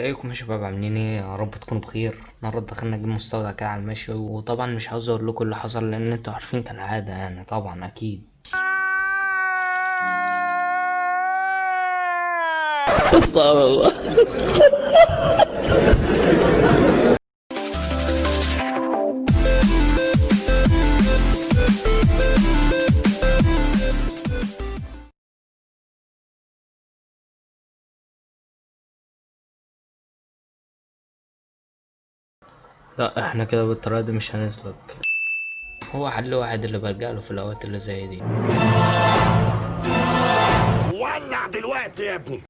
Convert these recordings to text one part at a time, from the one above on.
ازيكم يا شباب عاملين إيه؟ يا رب تكونوا بخير. النهارده دخلنا جيم مستودع كده على المشي وطبعا مش عاوز أقول لكم اللي حصل لأن أنتوا عارفين كالعادة يعني طبعا أكيد. استغفر الله. لا إحنا كده بالطريقة دي مش هنسلك. هو حل واحد اللي بلجأ له في الأوقات اللي زي دي. ولع دلوقتي يا ابني.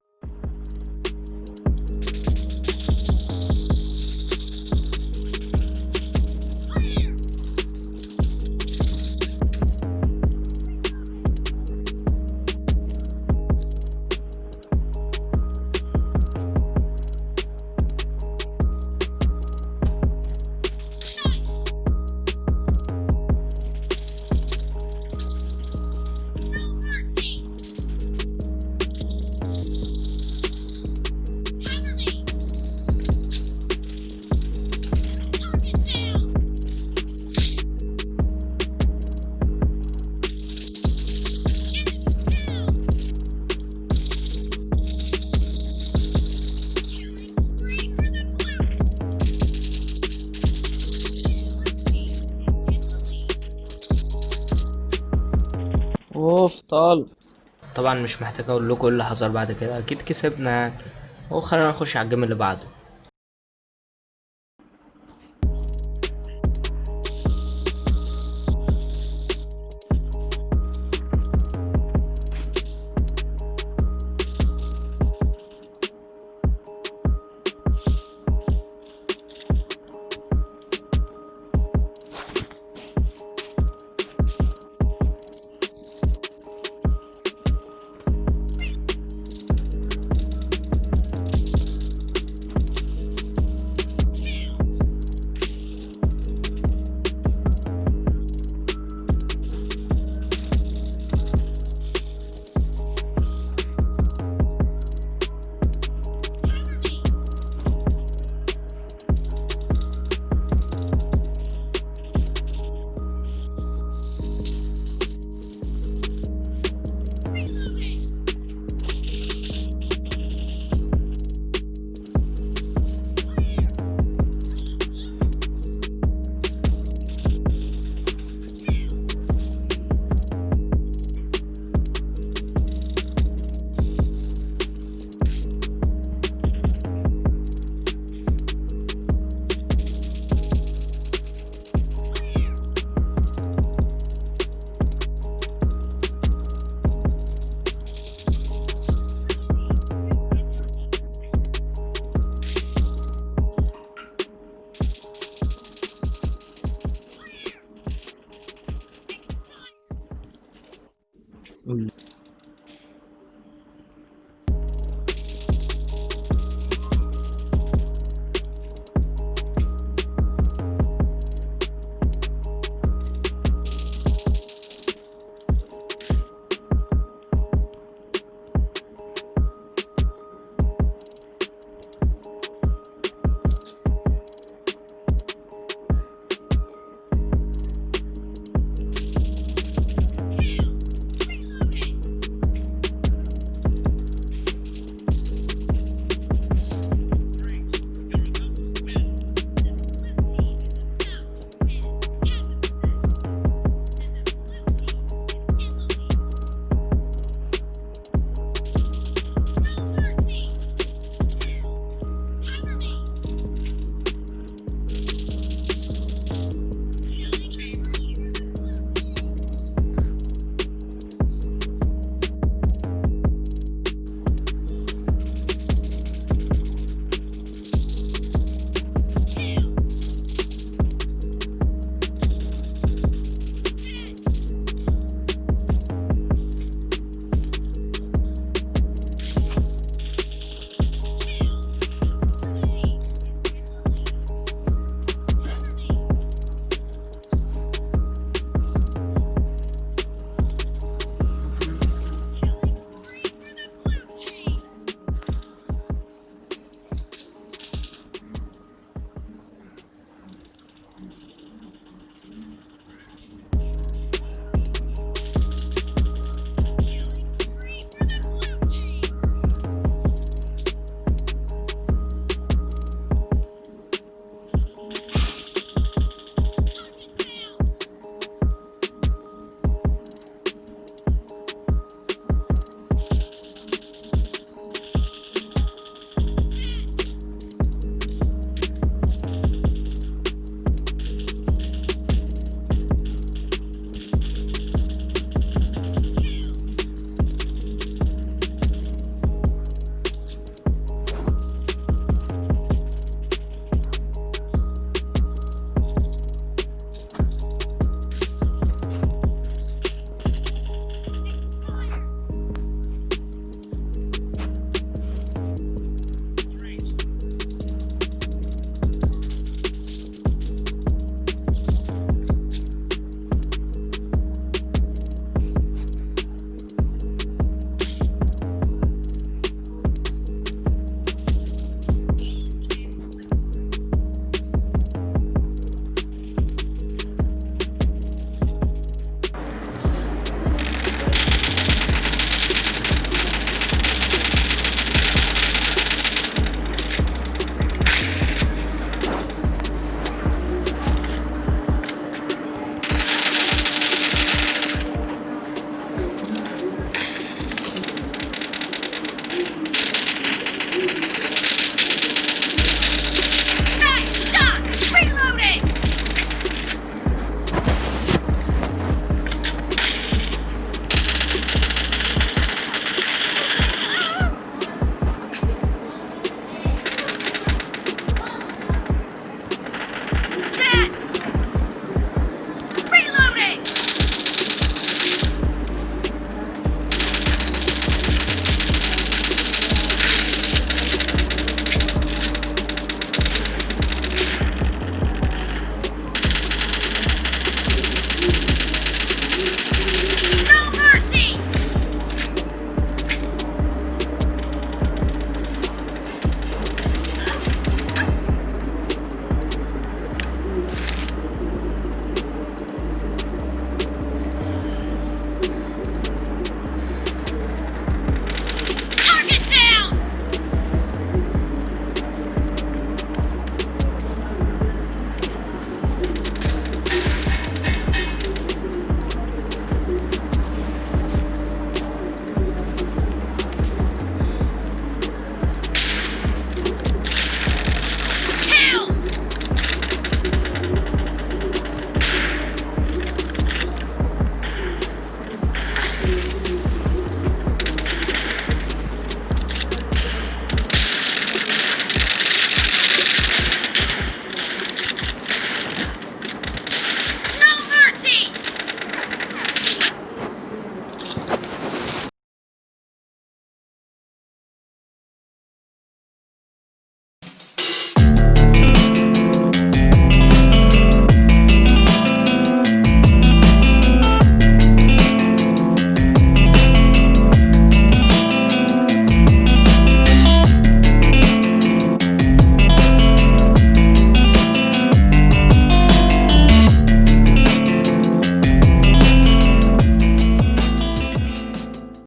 طال طبعا مش محتاج أقول لكم إيه اللي حصل بعد كده. أكيد كسبنا وخلينا نخش على الجيم اللي بعده.